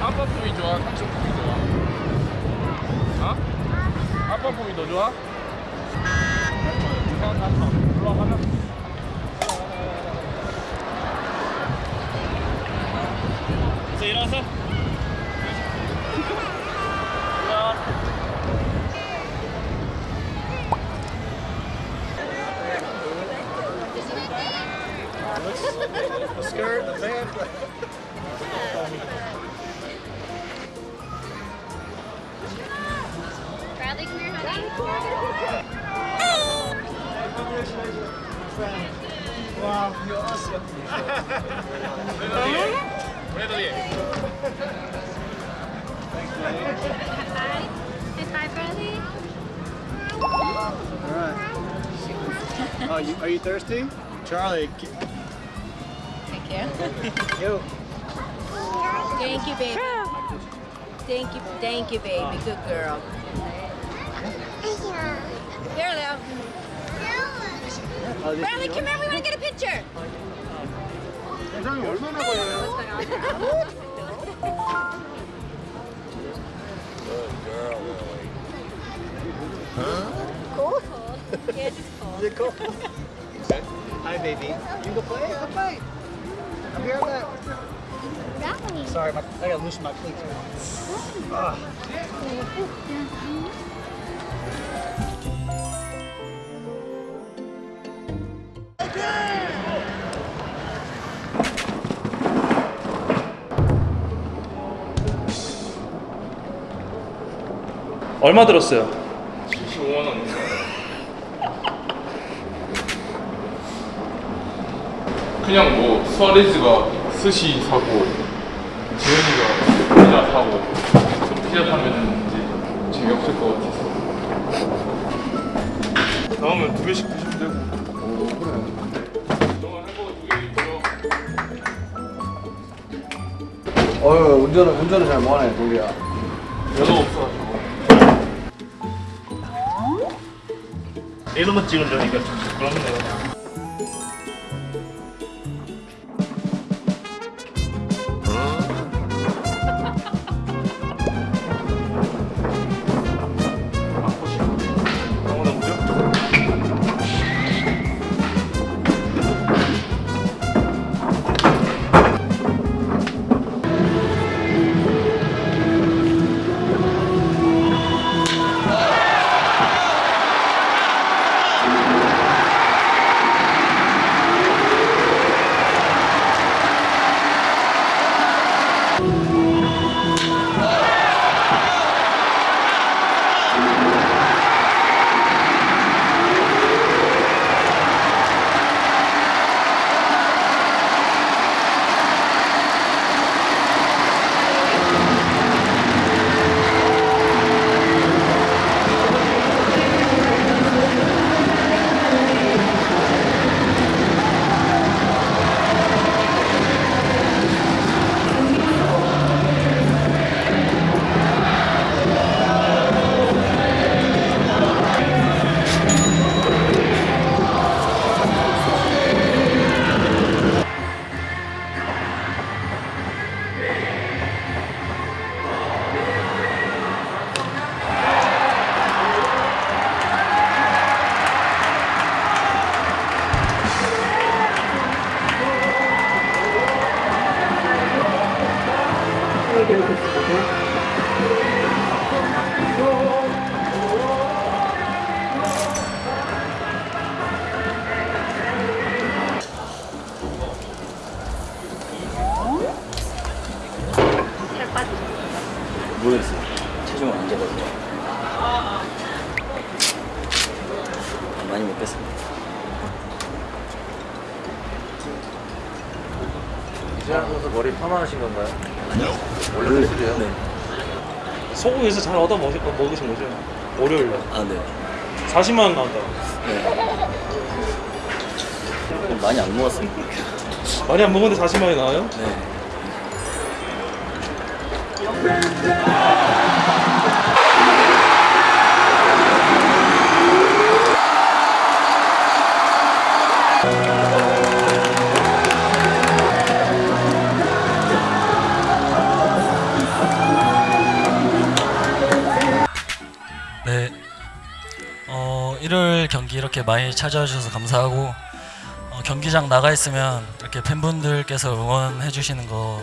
아빠 품이 좋아? 삼촌 품이 좋아? 어? 아빠 품이 더 좋아? 일어서 Wow, you're awesome. Redo 10. Hi. Say bye, All right. Oh, you, are you thirsty? Charlie. Thank you. Yo. Thank you, baby. Thank you, thank you, baby. Good girl. Bradley, come here. We want to get a picture. Huh? Cold? Cold. Yeah, just cold. Is cold? Hi, baby. You go play? Go play. I'm here that. Sorry, my, I gotta loosen my cleats. Ah. 얼마 들었어요? 75만 원. 그냥 뭐 수아레즈가 스시 사고 지현이가 피자 사고 좀 피자 사면 이제 재미없을 것 같아서 나오면 두 개씩 드시면 되고 오 그래 너가 햄버거 두개 있고요 어휴, 운전을, 운전을 잘 못하네, 동기야. 연어 없어 이런 거 찍으려니까 좀 부끄럽네요 선수 머리 파마하신 건가요? 아니요. 원래 수제요? 네. 소고기에서 잘 얻어 먹, 먹으신 거죠? 월요일 날 아, 네. 40만 원 나온다 네. 많이 안 먹었습니다. 많이 안 먹었는데 40만 원이 나와요? 네. 경기 이렇게 많이 찾아와 주셔서 감사하고 어, 경기장 나가 있으면 이렇게 팬분들께서 응원해 주시는 거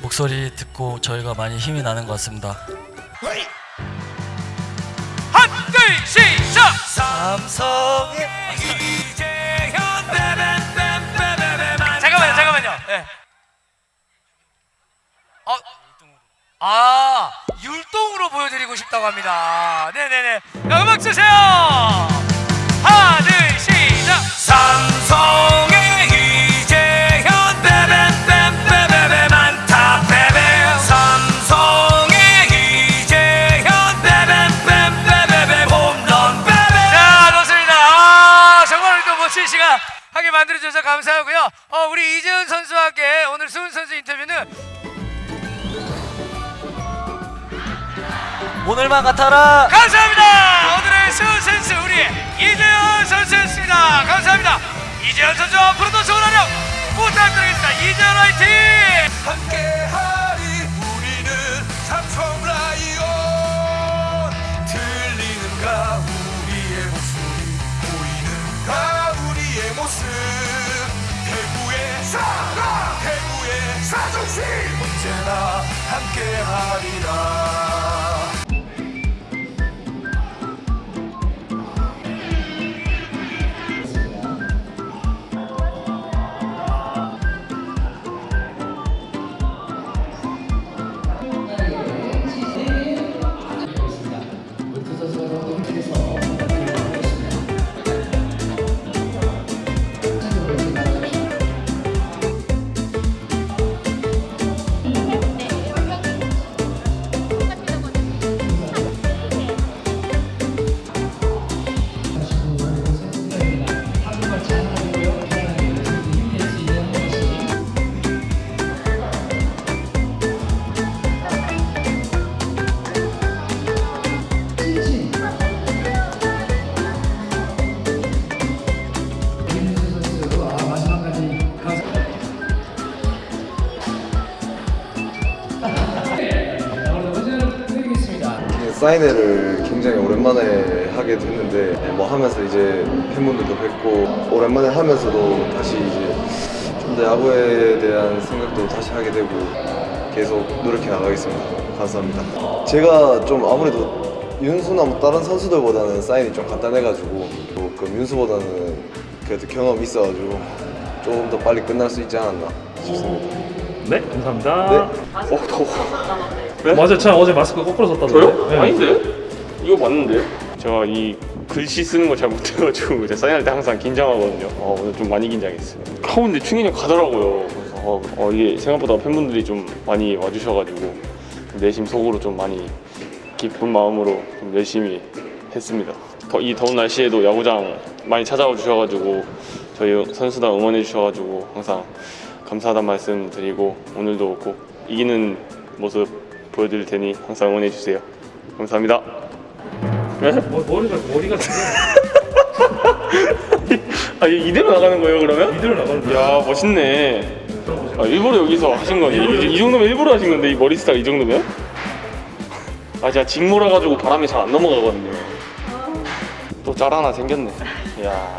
목소리 듣고 저희가 많이 힘이 나는 것 같습니다. 한둘 시작! 삼성의 잠깐만요 잠깐만요. 예. 어, 아 율동으로 보여드리고 싶다고 합니다. 네네네. 자, 음악 주세요. 하나 둘 시작. 삼성의 이재현 빼빼빼빼빼빼 많다 빼빼. 삼성의 이재현 빼빼빼빼빼빼 홈런 빼빼. 자 좋습니다. 아 정말 또 멋진 시간 하게 만들어주셔서 감사하고요. 어, 우리 이재현 선수와 함께 오늘 수훈 선수 오늘만 같아라. 감사합니다. 오늘의 수훈 선수 우리 이재현 선수였습니다. 감사합니다. 이재현 선수 앞으로도 좋은 활약 부탁드리겠습니다. 이재현 화이팅! 함께하리 우리는 삼성 라이온 들리는가 우리의 목소리 보이는가 우리의 모습 대구의 사랑 대구의 자존심 언제나 함께하리라 사인회를 굉장히 오랜만에 하게 됐는데 네, 뭐 하면서 이제 팬분들도 뵙고 오랜만에 하면서도 다시 이제 좀 더 야구에 대한 생각도 다시 하게 되고 계속 노력해 나가겠습니다. 감사합니다. 제가 좀 아무래도 윤수나 뭐 다른 선수들보다는 사인이 좀 간단해가지고 조금 윤수보다는 그래도 경험이 있어가지고 좀더 빨리 끝날 수 있지 않았나 싶습니다. 네, 감사합니다. 네. 어, 더워. 맞아, 저 어제 마스크 거꾸로 썼다던데. 저요? 아닌데? 이거 맞는데? 제가 이 글씨 쓰는 거 잘 못해가지고 제가 사인할 때 항상 긴장하거든요. 어, 오늘 좀 많이 긴장했어요. 하운데 충인이 가더라고요. 그래서 어, 어, 이게 생각보다 팬분들이 좀 많이 와주셔가지고 내심 속으로 좀 많이 기쁜 마음으로 좀 열심히 했습니다. 더, 이 더운 날씨에도 야구장 많이 찾아와 주셔가지고 저희 선수단 응원해 주셔가지고 항상 감사하다는 말씀 드리고 오늘도 꼭 이기는 모습 보여드릴 테니 항상 응원해 주세요. 감사합니다. 네? 머리가 머리가 아 이- 이대로 나가는 거예요 그러면? 이대로 나가는 야 멋있네. 아, 일부러 여기서 하신 거니? 이, 이 정도면 일부러 하신 건데 이 머리 스타일 이 정도면? 아 제가 직모라 가지고 바람이 잘 안 넘어가거든요. 또짤 하나 생겼네. 야